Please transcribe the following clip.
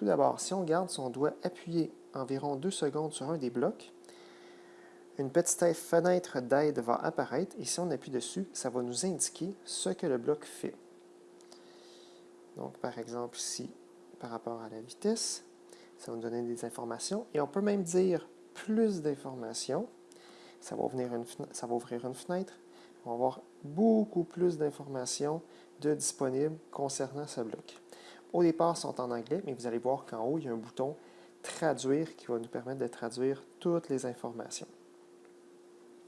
Tout d'abord, si on garde son doigt appuyé environ deux secondes sur un des blocs, une petite fenêtre d'aide va apparaître et si on appuie dessus, ça va nous indiquer ce que le bloc fait. Donc, par exemple, ici, par rapport à la vitesse, ça va nous donner des informations. Et on peut même dire plus d'informations. Ça, va ouvrir une fenêtre. On va avoir beaucoup plus d'informations disponibles concernant ce bloc. Au départ, sont en anglais, mais vous allez voir qu'en haut, il y a un bouton « Traduire » qui va nous permettre de traduire toutes les informations.